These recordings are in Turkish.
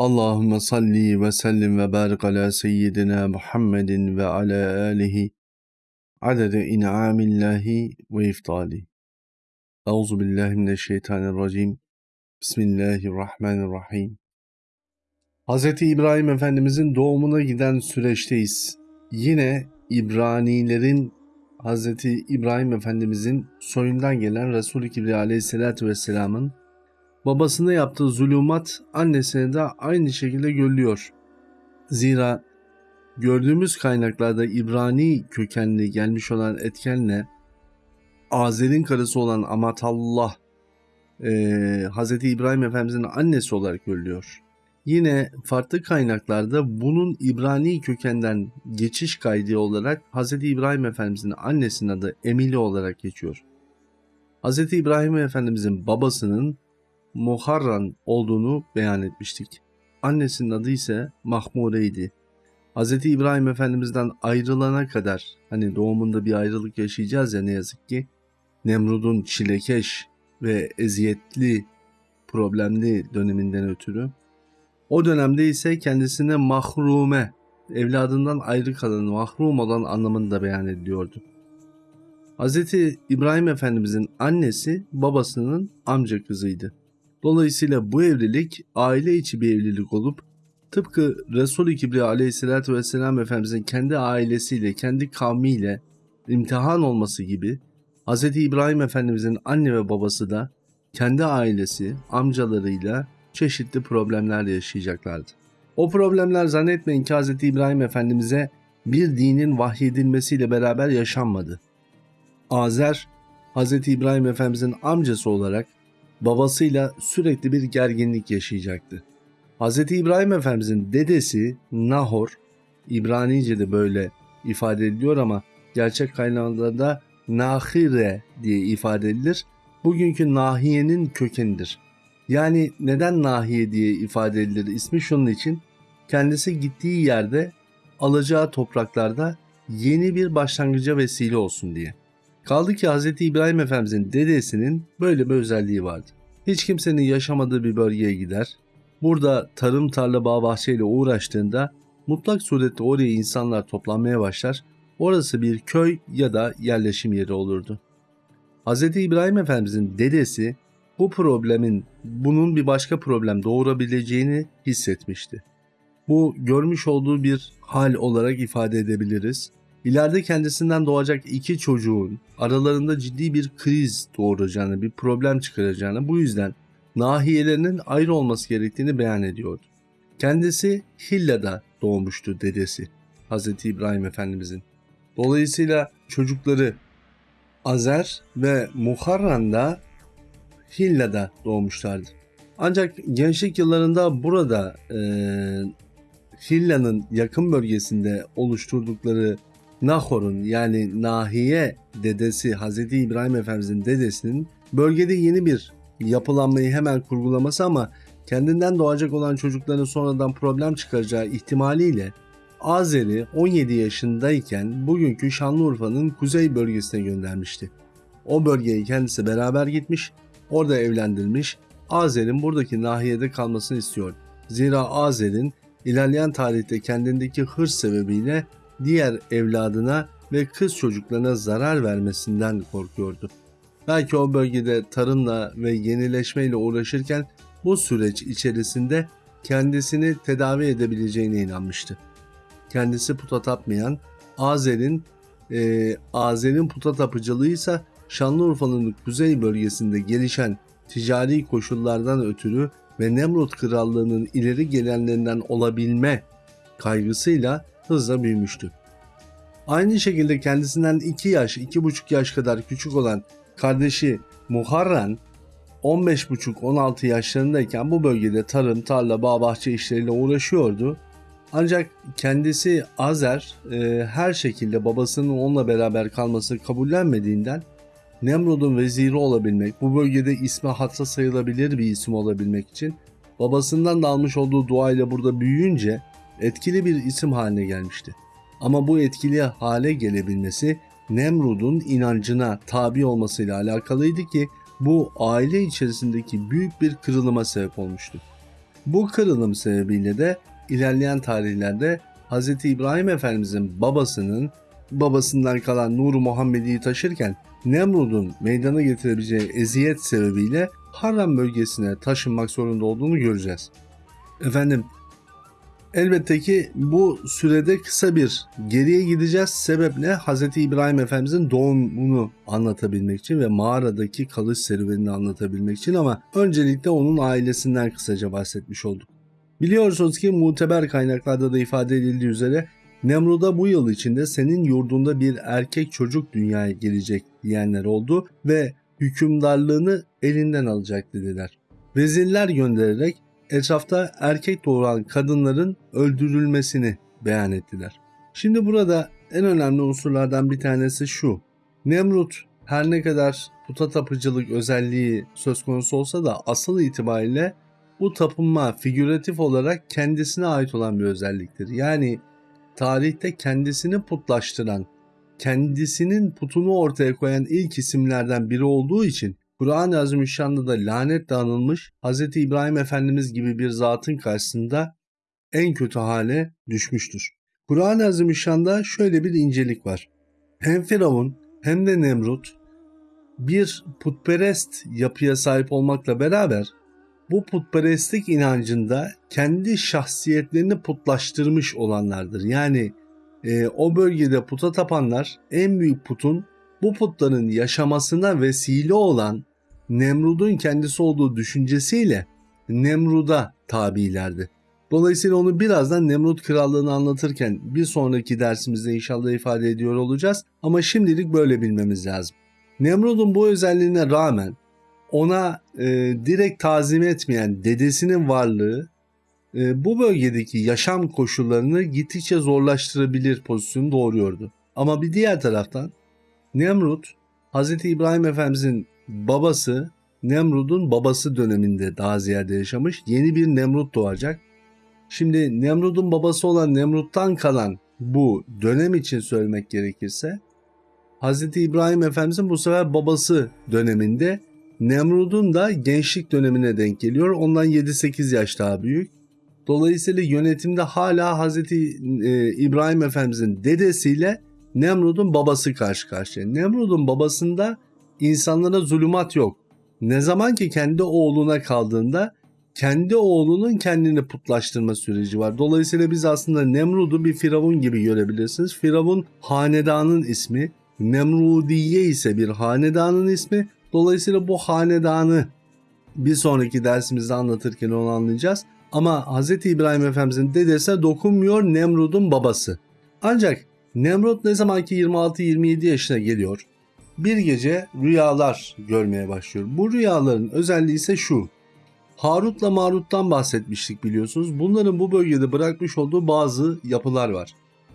Allahümme salli ve sellim ve barik ala seyyidina Muhammedin ve ala alihi adede in'amillahi ve iftali. Euzu billahi mineşşeytanirracim. Bismillahirrahmanirrahim. Hz. İbrahim Efendimizin doğumuna giden süreçteyiz. Yine İbranilerin Hz. İbrahim Efendimizin soyundan gelen Resul-i Kibriya Aleyhisselatü Vesselam'ın babasına yaptığı zulümat annesine de aynı şekilde görülüyor. Zira gördüğümüz kaynaklarda İbrani kökenli gelmiş olan etkenle Azer'in karısı olan Amatallah e, Hz. İbrahim Efendimizin annesi olarak görülüyor. Yine farklı kaynaklarda bunun İbrani kökenden geçiş kaydı olarak Hz. İbrahim Efendimizin annesinin adı Emili olarak geçiyor. Hz. İbrahim Efendimizin babasının Muharran olduğunu beyan etmiştik. Annesinin adı ise Mahmure'ydi. Hz. İbrahim Efendimiz'den ayrılana kadar hani doğumunda bir ayrılık yaşayacağız ya ne yazık ki Nemrud'un çilekeş ve eziyetli problemli döneminden ötürü o dönemde ise kendisine mahrume evladından ayrı kalan mahrum olan anlamında beyan ediliyordu. Hz. İbrahim Efendimizin annesi babasının amca kızıydı. Dolayısıyla bu evlilik aile içi bir evlilik olup tıpkı Resul-i Kibriya aleyhissalatü vesselam Efendimizin kendi ailesiyle, kendi kavmiyle imtihan olması gibi Hz. İbrahim Efendimizin anne ve babası da kendi ailesi, amcalarıyla çeşitli problemler yaşayacaklardı. O problemler zannetmeyin ki Hz. İbrahim Efendimiz'e bir dinin vahyedilmesiyle beraber yaşanmadı. Azer, Hz. İbrahim Efendimiz'in amcası olarak babasıyla sürekli bir gerginlik yaşayacaktı. Hz. İbrahim Efendimizin dedesi Nahor, İbranice'de böyle ifade ediliyor ama gerçek kaynaklarda Nahire diye ifade edilir. Bugünkü nahiyenin kökenidir. Yani neden nahiye diye ifade edilir ismi şunun için. Kendisi gittiği yerde alacağı topraklarda yeni bir başlangıca vesile olsun diye. Kaldı ki Hz. İbrahim Efendimizin dedesinin böyle bir özelliği vardı. Hiç kimsenin yaşamadığı bir bölgeye gider. Burada tarım, tarla, bağ, bahçeyle uğraştığında mutlak surette oraya insanlar toplanmaya başlar. Orası bir köy ya da yerleşim yeri olurdu. Hz. İbrahim Efendimizin dedesi bu problemin bunun bir başka problem doğurabileceğini hissetmişti. Bu görmüş olduğu bir hal olarak ifade edebiliriz. İleride kendisinden doğacak iki çocuğun aralarında ciddi bir kriz doğuracağını, bir problem çıkaracağını bu yüzden nahiyelerinin ayrı olması gerektiğini beyan ediyordu. Kendisi Hilla'da doğmuştu dedesi Hz. İbrahim Efendimizin. Dolayısıyla çocukları Azer ve Muharran da Hilla'da doğmuşlardı. Ancak gençlik yıllarında burada e, Hilla'nın yakın bölgesinde oluşturdukları Nahor'un yani Nahiye dedesi Hz. İbrahim Efendimizin dedesinin bölgede yeni bir yapılanmayı hemen kurgulaması ama kendinden doğacak olan çocukların sonradan problem çıkaracağı ihtimaliyle Azer'i 17 yaşındayken bugünkü Şanlıurfa'nın kuzey bölgesine göndermişti. O bölgeye kendisi beraber gitmiş, orada evlendirilmiş, Azer'in buradaki nahiyede kalmasını istiyor. Zira Azer'in ilerleyen tarihte kendindeki hırs sebebiyle diğer evladına ve kız çocuklarına zarar vermesinden korkuyordu. Belki o bölgede tarımla ve yenileşmeyle uğraşırken bu süreç içerisinde kendisini tedavi edebileceğine inanmıştı. Kendisi puta tapmayan Azer'in e, Azer'in puta tapıcılığı ise Şanlıurfa'nın kuzey bölgesinde gelişen ticari koşullardan ötürü ve Nemrut Krallığı'nın ileri gelenlerinden olabilme kaygısıyla hızla büyümüştü. Aynı şekilde kendisinden 2 yaş, 2,5 yaş kadar küçük olan kardeşi Muharran 15,5-16 yaşlarındayken bu bölgede tarım, tarla, bağ, bahçe işleriyle uğraşıyordu. Ancak kendisi Azer e, her şekilde babasının onunla beraber kalması kabullenmediğinden Nemrud'un veziri olabilmek, bu bölgede isme hatsa sayılabilir bir isim olabilmek için babasından da almış olduğu duayla burada büyüyünce etkili bir isim haline gelmişti. Ama bu etkili hale gelebilmesi Nemrud'un inancına tabi olmasıyla alakalıydı ki bu aile içerisindeki büyük bir kırılıma sebep olmuştu. Bu kırılım sebebiyle de ilerleyen tarihlerde Hz. İbrahim Efendimizin babasının babasından kalan Nur Muhammedi'yi taşırken Nemrud'un meydana getirebileceği eziyet sebebiyle Harran bölgesine taşınmak zorunda olduğunu göreceğiz. Efendim elbette ki bu sürede kısa bir geriye gideceğiz. Sebep ne? Hz. İbrahim Efendimizin doğumunu anlatabilmek için ve mağaradaki kalış serüvenini anlatabilmek için ama öncelikle onun ailesinden kısaca bahsetmiş olduk. Biliyorsunuz ki muteber kaynaklarda da ifade edildiği üzere Nemrud'a bu yıl içinde senin yurdunda bir erkek çocuk dünyaya gelecek diyenler oldu ve hükümdarlığını elinden alacak dediler. Vezirler göndererek etrafta erkek doğuran kadınların öldürülmesini beyan ettiler. Şimdi burada en önemli unsurlardan bir tanesi şu. Nemrut her ne kadar puta tapıcılık özelliği söz konusu olsa da asıl itibariyle bu tapınma figüratif olarak kendisine ait olan bir özelliktir. Yani tarihte kendisini putlaştıran, kendisinin putunu ortaya koyan ilk isimlerden biri olduğu için Kur'an-ı Azimüşşan'da da lanet anılmış Hz. İbrahim Efendimiz gibi bir zatın karşısında en kötü hale düşmüştür. Kur'an-ı Azimüşşan'da şöyle bir incelik var. Hem Firavun hem de Nemrut bir putperest yapıya sahip olmakla beraber bu putperestlik inancında kendi şahsiyetlerini putlaştırmış olanlardır. Yani e, o bölgede puta tapanlar en büyük putun bu putların yaşamasına vesile olan Nemrud'un kendisi olduğu düşüncesiyle Nemrud'a tabilerdi. Dolayısıyla onu birazdan Nemrud krallığını anlatırken bir sonraki dersimizde inşallah ifade ediyor olacağız. Ama şimdilik böyle bilmemiz lazım. Nemrud'un bu özelliğine rağmen ona e, direkt tazim etmeyen dedesinin varlığı e, bu bölgedeki yaşam koşullarını gittikçe zorlaştırabilir pozisyonu doğuruyordu. Ama bir diğer taraftan Nemrut Hz. İbrahim Efendimizin babası Nemrud'un babası döneminde daha ziyade yaşamış. Yeni bir Nemrut doğacak. Şimdi Nemrud'un babası olan Nemrut'tan kalan bu dönem için söylemek gerekirse Hz. İbrahim Efendimizin bu sefer babası döneminde Nemrud'un da gençlik dönemine denk geliyor. Ondan 7-8 yaş daha büyük. Dolayısıyla yönetimde hala Hz. İbrahim Efendimizin dedesiyle Nemrud'un babası karşı karşıya. Nemrud'un babasında insanlara zulümat yok. Ne zaman ki kendi oğluna kaldığında kendi oğlunun kendini putlaştırma süreci var. Dolayısıyla biz aslında Nemrud'u bir firavun gibi görebilirsiniz. Firavun hanedanın ismi. Nemrudiye ise bir hanedanın ismi. Dolayısıyla bu hanedanı bir sonraki dersimizde anlatırken onu anlayacağız. Ama Hz. İbrahim Efendimizin dedesine dokunmuyor Nemrud'un babası. Ancak Nemrut ne zaman ki 26-27 yaşına geliyor bir gece rüyalar görmeye başlıyor. Bu rüyaların özelliği ise şu. Harut'la Marut'tan bahsetmiştik biliyorsunuz. Bunların bu bölgede bırakmış olduğu bazı yapılar var.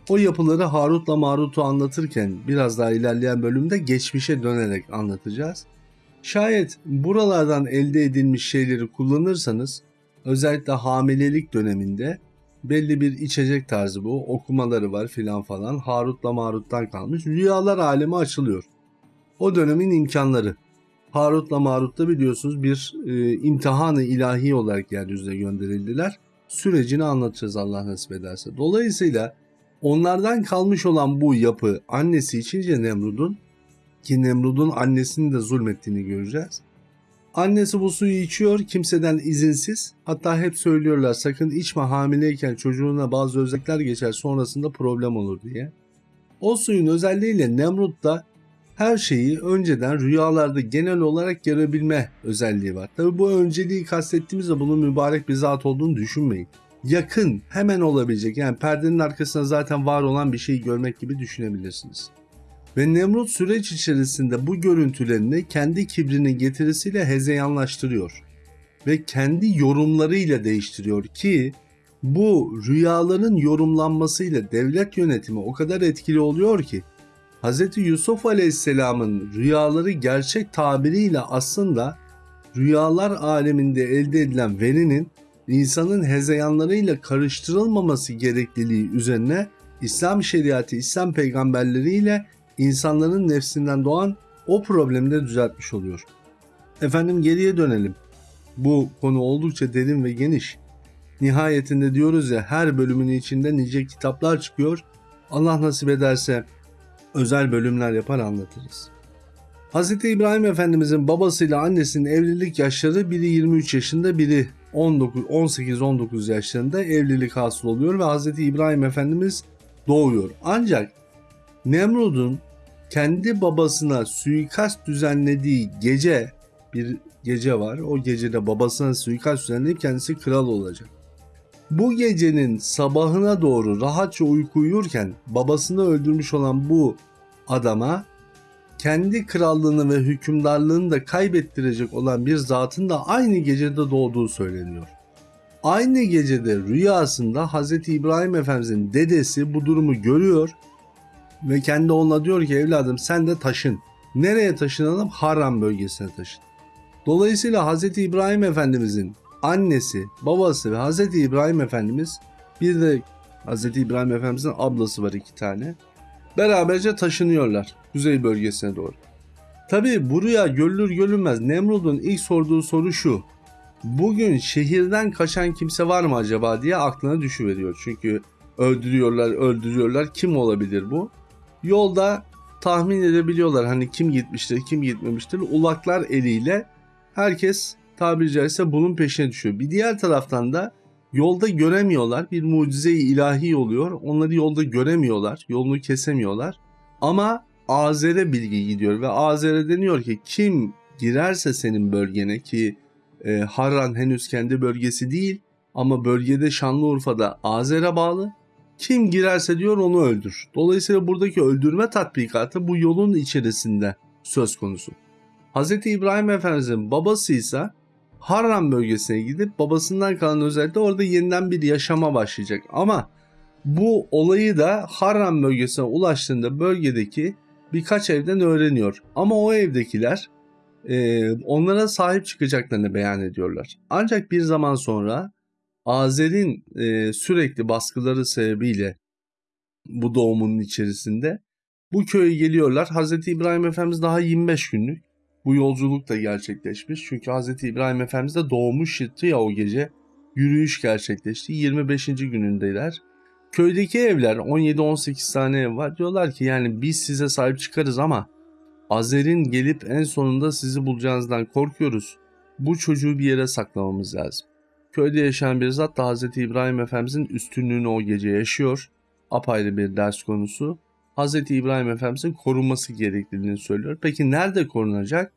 O yapıları Harut'la Marut'u anlatırken biraz daha ilerleyen bölümde geçmişe dönerek anlatacağız. Şayet buralardan elde edilmiş şeyleri kullanırsanız özellikle hamilelik döneminde belli bir içecek tarzı bu okumaları var filan falan Harut'la Marut'tan kalmış rüyalar alemi açılıyor. O dönemin imkanları. Harut'la Marut'ta biliyorsunuz bir e, imtihanı ilahi olarak yeryüzüne gönderildiler. Sürecini anlatacağız Allah nasip ederse. Dolayısıyla onlardan kalmış olan bu yapı annesi içince Nemrud'un ki Nemrud'un annesinin de zulmettiğini göreceğiz. Annesi bu suyu içiyor kimseden izinsiz. Hatta hep söylüyorlar sakın içme hamileyken çocuğuna bazı özellikler geçer sonrasında problem olur diye. O suyun özelliğiyle Nemrut da her şeyi önceden rüyalarda genel olarak görebilme özelliği var. Tabi bu önceliği kastettiğimizde bunun mübarek bir zat olduğunu düşünmeyin. Yakın, hemen olabilecek yani perdenin arkasında zaten var olan bir şeyi görmek gibi düşünebilirsiniz. Ve Nemrut süreç içerisinde bu görüntülerini kendi kibrinin getirisiyle hezeyanlaştırıyor. Ve kendi yorumlarıyla değiştiriyor ki bu rüyaların yorumlanmasıyla devlet yönetimi o kadar etkili oluyor ki Hz. Yusuf Aleyhisselam'ın rüyaları gerçek tabiriyle aslında rüyalar aleminde elde edilen verinin insanın hezeyanlarıyla karıştırılmaması gerekliliği üzerine İslam şeriatı, İslam peygamberleriyle insanların nefsinden doğan o problemi de düzeltmiş oluyor. Efendim geriye dönelim. Bu konu oldukça derin ve geniş. nihayetinde diyoruz ya her bölümün içinde nice kitaplar çıkıyor. Allah nasip ederse özel bölümler yapar anlatırız. Hz. İbrahim Efendimizin babasıyla annesinin evlilik yaşları biri 23 yaşında biri 18-19 yaşlarında evlilik hasıl oluyor ve Hz. İbrahim Efendimiz doğuyor. Ancak Nemrud'un kendi babasına suikast düzenlediği gece bir gece var. O gecede babasına suikast düzenleyip kendisi kral olacak. Bu gecenin sabahına doğru rahatça uyku uyurken babasını öldürmüş olan bu adama kendi krallığını ve hükümdarlığını da kaybettirecek olan bir zatın da aynı gecede doğduğu söyleniyor. Aynı gecede rüyasında Hz. İbrahim Efendimizin dedesi bu durumu görüyor ve kendi oğluna diyor ki evladım sen de taşın. Nereye taşınalım? Haram bölgesine taşın. Dolayısıyla Hz. İbrahim Efendimizin annesi, babası ve Hz. İbrahim Efendimiz bir de Hz. İbrahim Efendimizin ablası var iki tane. Beraberce taşınıyorlar kuzey bölgesine doğru. Tabi bu rüya görülür görülmez Nemrud'un ilk sorduğu soru şu. Bugün şehirden kaçan kimse var mı acaba diye aklına düşüveriyor. Çünkü öldürüyorlar öldürüyorlar kim olabilir bu? Yolda tahmin edebiliyorlar hani kim gitmiştir kim gitmemiştir. Ulaklar eliyle herkes tabiri caizse bunun peşine düşüyor. Bir diğer taraftan da yolda göremiyorlar. Bir mucize-i ilahi oluyor. Onları yolda göremiyorlar. Yolunu kesemiyorlar. Ama Azer'e bilgi gidiyor ve Azer'e deniyor ki kim girerse senin bölgene ki e, Harran henüz kendi bölgesi değil ama bölgede Şanlıurfa'da Azer'e bağlı. Kim girerse diyor onu öldür. Dolayısıyla buradaki öldürme tatbikatı bu yolun içerisinde söz konusu. Hz. İbrahim Efendimiz'in babası ise Harran bölgesine gidip babasından kalan özellikle orada yeniden bir yaşama başlayacak. Ama bu olayı da Harran bölgesine ulaştığında bölgedeki birkaç evden öğreniyor. Ama o evdekiler e, onlara sahip çıkacaklarını beyan ediyorlar. Ancak bir zaman sonra Azer'in e, sürekli baskıları sebebiyle bu doğumunun içerisinde bu köye geliyorlar. Hz. İbrahim Efendimiz daha 25 günlük bu yolculuk da gerçekleşmiş. Çünkü Hz. İbrahim Efendimiz de doğmuş çıktı ya o gece. Yürüyüş gerçekleşti. 25. günündeler. Köydeki evler 17-18 tane ev var. Diyorlar ki yani biz size sahip çıkarız ama Azer'in gelip en sonunda sizi bulacağınızdan korkuyoruz. Bu çocuğu bir yere saklamamız lazım. Köyde yaşayan bir zat da Hz. İbrahim Efendimizin üstünlüğünü o gece yaşıyor. Apayrı bir ders konusu. Hz. İbrahim Efendimizin korunması gerektiğini söylüyor. Peki nerede korunacak?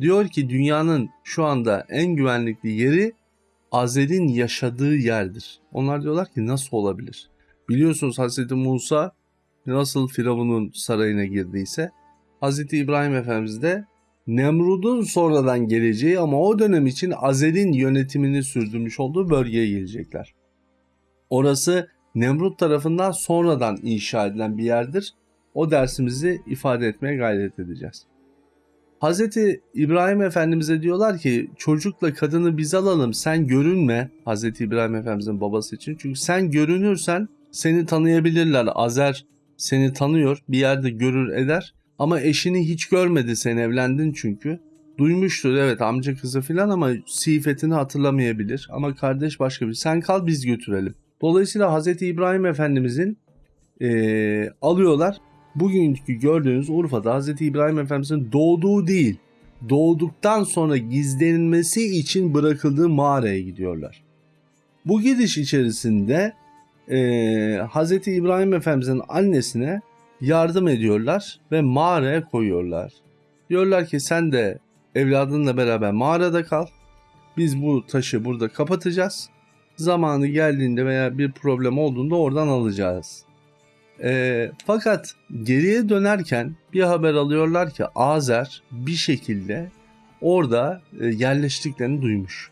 Diyor ki dünyanın şu anda en güvenlikli yeri Azer'in yaşadığı yerdir. Onlar diyorlar ki nasıl olabilir? Biliyorsunuz Hz. Musa nasıl Firavun'un sarayına girdiyse Hz. İbrahim Efendimiz de Nemrud'un sonradan geleceği ama o dönem için Azer'in yönetimini sürdürmüş olduğu bölgeye gelecekler. Orası Nemrut tarafından sonradan inşa edilen bir yerdir. O dersimizi ifade etmeye gayret edeceğiz. Hz. İbrahim Efendimiz'e diyorlar ki çocukla kadını biz alalım sen görünme Hz. İbrahim Efendimiz'in babası için. Çünkü sen görünürsen seni tanıyabilirler. Azer seni tanıyor bir yerde görür eder ama eşini hiç görmedi sen evlendin çünkü. Duymuştur evet amca kızı filan ama sifetini hatırlamayabilir. Ama kardeş başka bir sen kal biz götürelim. Dolayısıyla Hz. İbrahim Efendimizin e, alıyorlar. Bugünkü gördüğünüz Urfa'da Hz. İbrahim Efendimizin doğduğu değil, doğduktan sonra gizlenilmesi için bırakıldığı mağaraya gidiyorlar. Bu gidiş içerisinde e, Hz. İbrahim Efendimizin annesine yardım ediyorlar ve mağaraya koyuyorlar. Diyorlar ki sen de evladınla beraber mağarada kal. Biz bu taşı burada kapatacağız zamanı geldiğinde veya bir problem olduğunda oradan alacağız. E, fakat geriye dönerken bir haber alıyorlar ki Azer bir şekilde orada e, yerleştiklerini duymuş.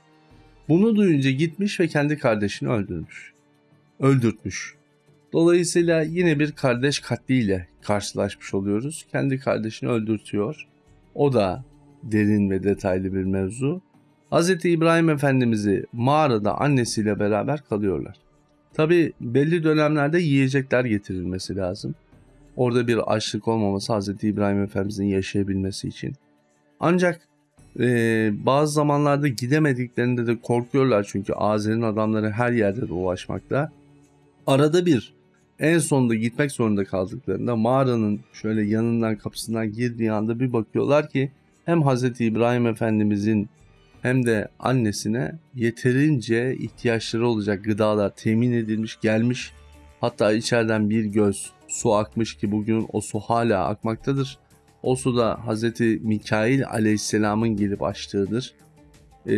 Bunu duyunca gitmiş ve kendi kardeşini öldürmüş. Öldürtmüş. Dolayısıyla yine bir kardeş katliyle karşılaşmış oluyoruz. Kendi kardeşini öldürtüyor. O da derin ve detaylı bir mevzu. Hz. İbrahim Efendimiz'i mağarada annesiyle beraber kalıyorlar. Tabi belli dönemlerde yiyecekler getirilmesi lazım. Orada bir açlık olmaması Hz. İbrahim Efendimiz'in yaşayabilmesi için. Ancak Ee, bazı zamanlarda gidemediklerinde de korkuyorlar çünkü Azer'in adamları her yerde dolaşmakta. Arada bir en sonunda gitmek zorunda kaldıklarında mağaranın şöyle yanından kapısından girdiği anda bir bakıyorlar ki hem Hz. İbrahim Efendimizin hem de annesine yeterince ihtiyaçları olacak gıdalar temin edilmiş gelmiş. Hatta içeriden bir göz su akmış ki bugün o su hala akmaktadır. O su da Hz. Mikail aleyhisselamın gelip açtığıdır. Ee,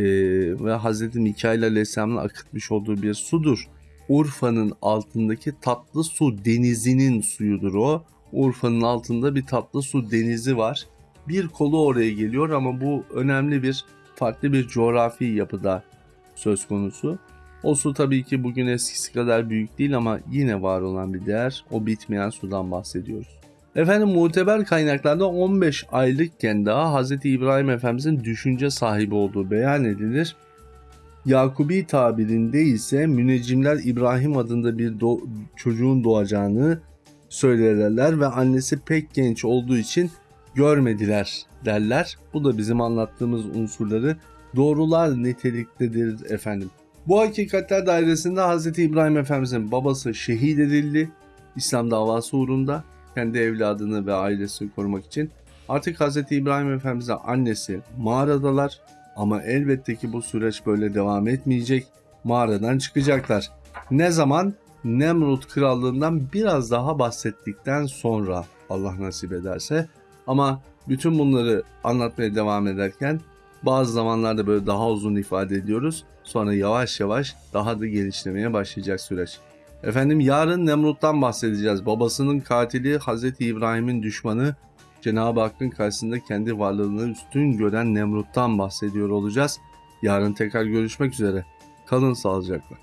ve Hz. Mikail aleyhisselamın akıtmış olduğu bir sudur. Urfa'nın altındaki tatlı su denizinin suyudur o. Urfa'nın altında bir tatlı su denizi var. Bir kolu oraya geliyor ama bu önemli bir farklı bir coğrafi yapıda söz konusu. O su tabii ki bugün eskisi kadar büyük değil ama yine var olan bir değer. O bitmeyen sudan bahsediyoruz. Efendim muteber kaynaklarda 15 aylıkken daha Hz. İbrahim Efendimizin düşünce sahibi olduğu beyan edilir. Yakubi tabirinde ise müneccimler İbrahim adında bir do- çocuğun doğacağını söylerler ve annesi pek genç olduğu için görmediler derler. Bu da bizim anlattığımız unsurları doğrular niteliktedir efendim. Bu hakikatler dairesinde Hz. İbrahim Efendimizin babası şehit edildi. İslam davası uğrunda kendi evladını ve ailesini korumak için. Artık Hz. İbrahim Efendimiz'e annesi mağaradalar ama elbette ki bu süreç böyle devam etmeyecek. Mağaradan çıkacaklar. Ne zaman? Nemrut krallığından biraz daha bahsettikten sonra Allah nasip ederse. Ama bütün bunları anlatmaya devam ederken bazı zamanlarda böyle daha uzun ifade ediyoruz. Sonra yavaş yavaş daha da gelişlemeye başlayacak süreç. Efendim yarın Nemrut'tan bahsedeceğiz. Babasının katili Hazreti İbrahim'in düşmanı Cenab-ı Hakk'ın karşısında kendi varlığını üstün gören Nemrut'tan bahsediyor olacağız. Yarın tekrar görüşmek üzere. Kalın sağlıcakla.